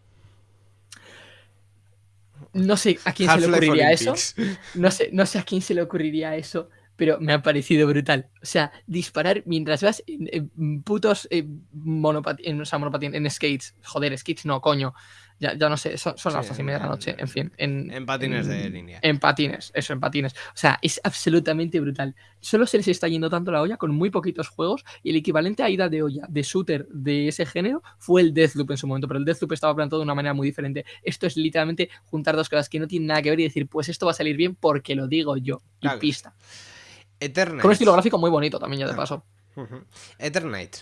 No sé a quién se le ocurriría eso. (laughs) No sé, no sé a quién se le ocurriría eso, pero me ha parecido brutal. O sea, disparar mientras vas en, putos eh, en, en skates. Joder, skates no, coño ya, ya no sé, son, las dos y media de la noche, en fin. En, patines de línea. En patines, eso, en patines. O sea, es absolutamente brutal. Solo se les está yendo tanto la olla con muy poquitos juegos y el equivalente a ida de olla de shooter de ese género fue el Deathloop en su momento, pero el Deathloop estaba planteado de una manera muy diferente. Esto es literalmente juntar dos cosas que no tienen nada que ver y decir, pues esto va a salir bien porque lo digo yo. Y pista. Eternite. Con un estilo gráfico muy bonito también, ya de paso. Eternite.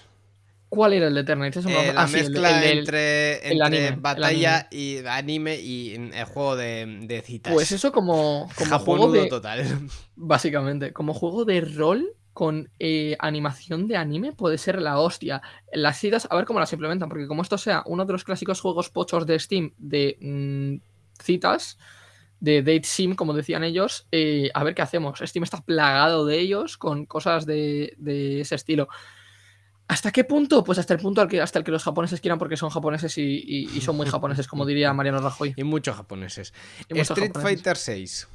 ¿Cuál era el de Eternite? Eh, la ah, mezcla entre, batalla y anime y el juego de, citas. Pues eso como, como juego de... total. (laughs) Básicamente, como juego de rol con eh, animación de anime puede ser la hostia. Las citas, a ver cómo las implementan, porque como esto sea uno de los clásicos juegos pochos de Steam de mm, citas, de Date Sim, como decían ellos, eh, a ver qué hacemos. Steam está plagado de ellos con cosas de, de ese estilo ¿Hasta qué punto? Pues hasta el punto al que, hasta el que los japoneses quieran porque son japoneses y, y- y son muy japoneses, como diría Mariano Rajoy. Y muchos japoneses. Y muchos Street japoneses. Fighter 6.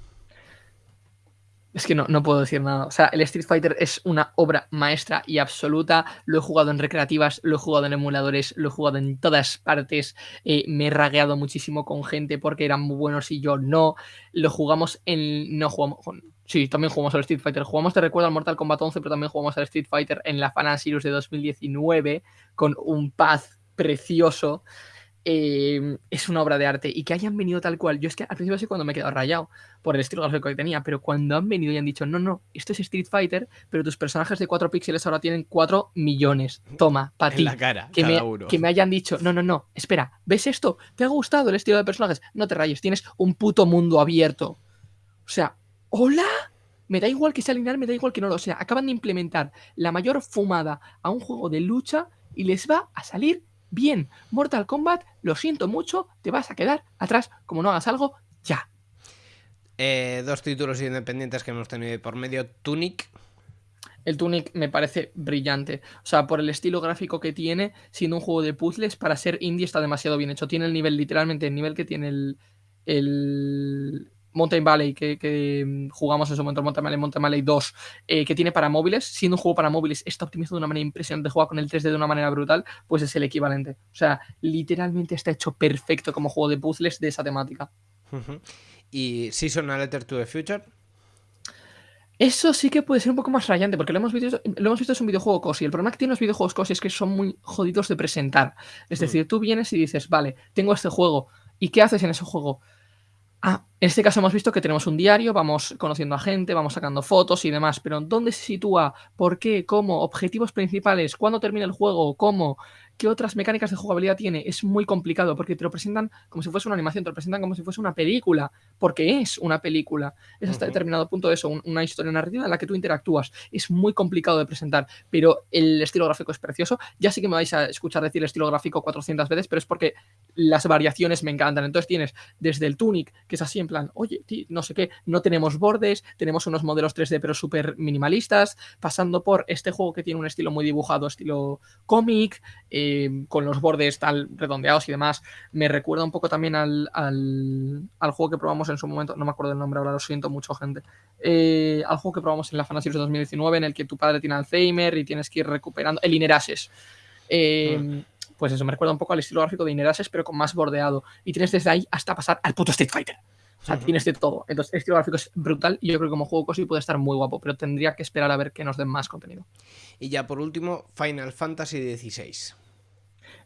Es que no, no puedo decir nada. O sea, el Street Fighter es una obra maestra y absoluta. Lo he jugado en recreativas, lo he jugado en emuladores, lo he jugado en todas partes. eh, me he ragueado muchísimo con gente porque eran muy buenos y yo no. Lo jugamos en. No jugamos. con- Sí, también jugamos al Street Fighter. Jugamos, te recuerdo, al Mortal Kombat 11, pero también jugamos al Street Fighter en la Fan Series de 2019 con un paz precioso. Eh, es una obra de arte y que hayan venido tal cual. Yo es que al principio así cuando me he quedado rayado por el estilo gráfico que tenía, pero cuando han venido y han dicho, no, no, esto es Street Fighter, pero tus personajes de 4 píxeles ahora tienen 4 millones. Toma, para ti. la cara, que, me, uno. que me hayan dicho, no, no, no, espera, ¿ves esto? ¿Te ha gustado el estilo de personajes? No te rayes, tienes un puto mundo abierto. O sea, ¿hola? Me da igual que sea lineal, me da igual que no lo sea. Acaban de implementar la mayor fumada a un juego de lucha y les va a salir bien. Mortal Kombat, lo siento mucho, te vas a quedar atrás como no hagas algo ya. Eh, dos títulos independientes que hemos tenido por medio. Tunic. El Tunic me parece brillante. O sea, por el estilo gráfico que tiene, siendo un juego de puzzles, para ser indie está demasiado bien hecho. Tiene el nivel, literalmente, el nivel que tiene el, el Mountain Valley, que, que, mm, jugamos en su momento, Mountain Valley, Mountain Valley 2, eh, que tiene para móviles. Siendo un juego para móviles, está optimizado de una manera impresionante, juega con el 3D de una manera brutal, pues es el equivalente. O sea, literalmente está hecho perfecto como juego de puzzles de esa temática. Y Season a Letter to the Future. Eso sí que puede ser un poco más rayante, porque lo hemos visto, lo hemos visto es un videojuego cosi. El problema que tienen los videojuegos cosi es que son muy jodidos de presentar. Es Mm. decir, tú vienes y dices, vale, tengo este juego. ¿Y qué haces en ese juego? Ah, en este caso hemos visto que tenemos un diario, vamos conociendo a gente, vamos sacando fotos y demás, pero ¿dónde se sitúa? ¿Por qué? ¿Cómo? ¿Objetivos principales? ¿Cuándo termina el juego? ¿Cómo? ¿Qué otras mecánicas de jugabilidad tiene? Es muy complicado porque te lo presentan como si fuese una animación, te lo presentan como si fuese una película, porque es una película. Es hasta determinado punto de eso, un- una historia narrativa en la que tú interactúas. Es muy complicado de presentar, pero el estilo gráfico es precioso. Ya sí que me vais a escuchar decir estilo gráfico 400 veces, pero es porque las variaciones me encantan. Entonces tienes desde el Tunic, que es así en plan, oye, no sé qué, no tenemos bordes, tenemos unos modelos 3D pero súper minimalistas, pasando por este juego que tiene un estilo muy dibujado, estilo cómic, eh, con los bordes tal redondeados y demás. Me recuerda un poco también al, al, al juego que probamos en su momento, no me acuerdo el nombre ahora, lo siento mucho, gente. Eh, al juego que probamos en la Fantasy de 2019, en el que tu padre tiene Alzheimer y tienes que ir recuperando. El Inerases. Eh, Pues eso, me recuerda un poco al estilo gráfico de Inerases, pero con más bordeado. Y tienes desde ahí hasta pasar al puto Street Fighter. O sea, tienes de todo. Entonces, el estilo gráfico es brutal y yo creo que como juego cosi puede estar muy guapo, pero tendría que esperar a ver que nos den más contenido. Y ya por último, Final Fantasy XVI.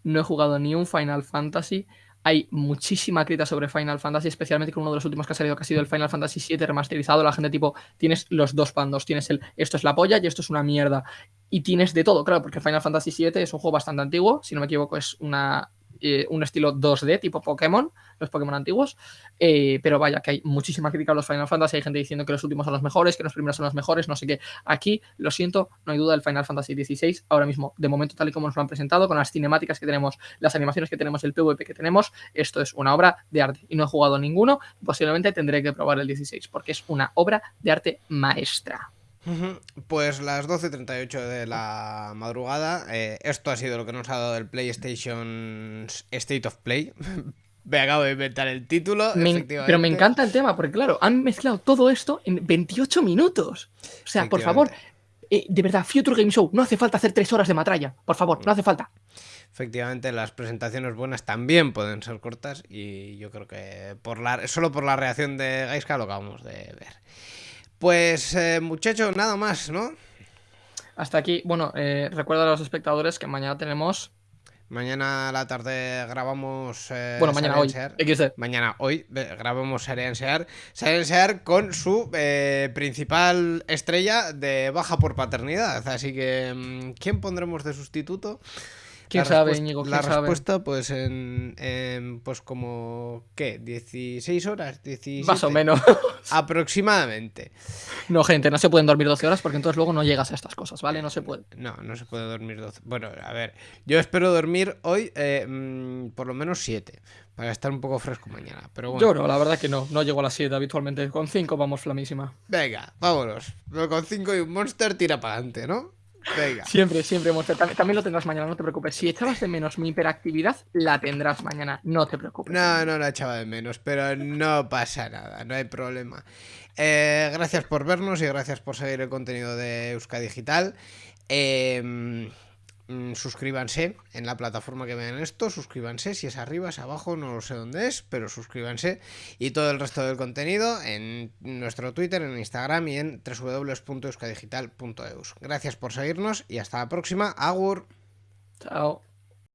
No he jugado ni un Final Fantasy. Hay muchísima crítica sobre Final Fantasy, especialmente con uno de los últimos que ha salido, que ha sido el Final Fantasy VII remasterizado. La gente tipo, tienes los dos bandos, tienes el esto es la polla y esto es una mierda. Y tienes de todo, claro, porque Final Fantasy VII es un juego bastante antiguo, si no me equivoco es una, eh, un estilo 2D tipo Pokémon, los Pokémon antiguos. Eh, pero vaya, que hay muchísima crítica a los Final Fantasy, hay gente diciendo que los últimos son los mejores, que los primeros son los mejores, no sé qué. Aquí, lo siento, no hay duda del Final Fantasy XVI, ahora mismo, de momento tal y como nos lo han presentado, con las cinemáticas que tenemos, las animaciones que tenemos, el PvP que tenemos, esto es una obra de arte. Y no he jugado ninguno, posiblemente tendré que probar el 16, porque es una obra de arte maestra. Pues las 12.38 de la madrugada. eh, esto ha sido lo que nos ha dado el PlayStation State of Play. (laughs) me acabo de inventar el título. Me en- efectivamente. pero me encanta el tema, porque claro, han mezclado todo esto en 28 minutos. O sea, por favor, eh, de verdad, Future Game Show, no hace falta hacer tres horas de matralla. Por favor, no hace falta. Efectivamente, las presentaciones buenas también pueden ser cortas y yo creo que por la, solo por la reacción de Gaiska lo acabamos de ver. Pues eh, muchachos, nada más, ¿no? Hasta aquí, bueno, eh, recuerda a los espectadores que mañana tenemos. Mañana a la tarde grabamos. eh, Bueno, mañana hoy. Mañana hoy eh, grabamos Sear. Silent Sear con su eh, principal estrella de baja por paternidad. Así que, mm, ¿quién pondremos de sustituto? ¿Quién La sabe, La sabe? respuesta, pues en, en, Pues como. ¿Qué? ¿16 horas? 17. Más o menos. (laughs) Aproximadamente. No, gente, no se pueden dormir 12 horas porque entonces luego no llegas a estas cosas, ¿vale? No se puede. No, no se puede dormir 12. Bueno, a ver, yo espero dormir hoy eh, mm, por lo menos 7, para estar un poco fresco mañana. Pero bueno, Yo no, la verdad que no. No llego a las 7 habitualmente. Con 5 vamos flamísima. venga, vámonos. Pero con 5 y un monster tira para adelante, ¿no? Venga. Siempre, siempre, Monster. También, también lo tendrás mañana, no te preocupes. Si echabas de menos mi hiperactividad, la tendrás mañana, no te preocupes. No, no la echaba de menos, pero no pasa nada, no hay problema. Eh, gracias por vernos y gracias por seguir el contenido de Euska Digital. Eh, mm, suscríbanse en la plataforma que vean esto, suscríbanse, si es arriba, es abajo, no lo sé dónde es, pero suscríbanse y todo el resto del contenido en nuestro Twitter, en Instagram y en www.euskadigital.eus. Gracias por seguirnos y hasta la próxima. Agur. Chao.